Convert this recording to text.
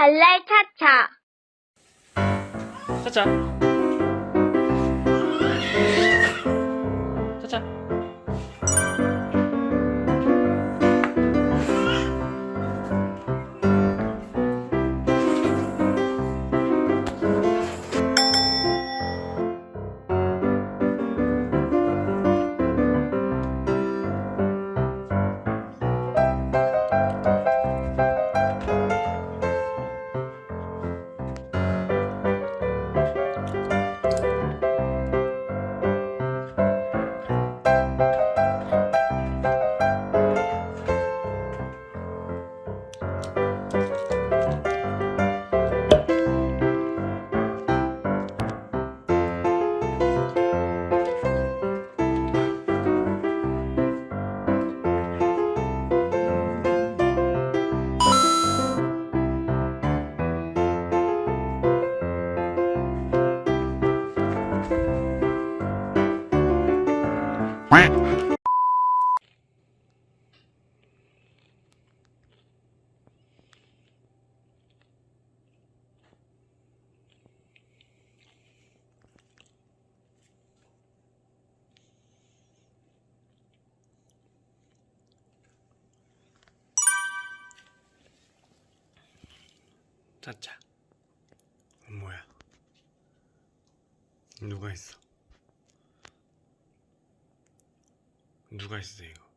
차차. 차차 차차 차차 뭐야? 누가 있어 누가 이거